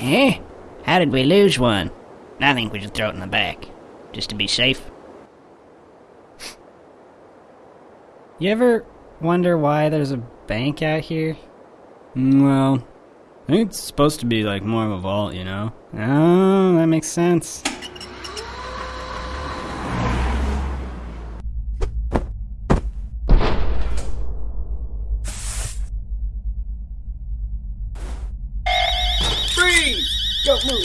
Eh? How did we lose one? I think we should throw it in the back, just to be safe. you ever wonder why there's a bank out here? Mm, well, I think it's supposed to be like more of a vault, you know? Oh, that makes sense. Freeze! Don't move.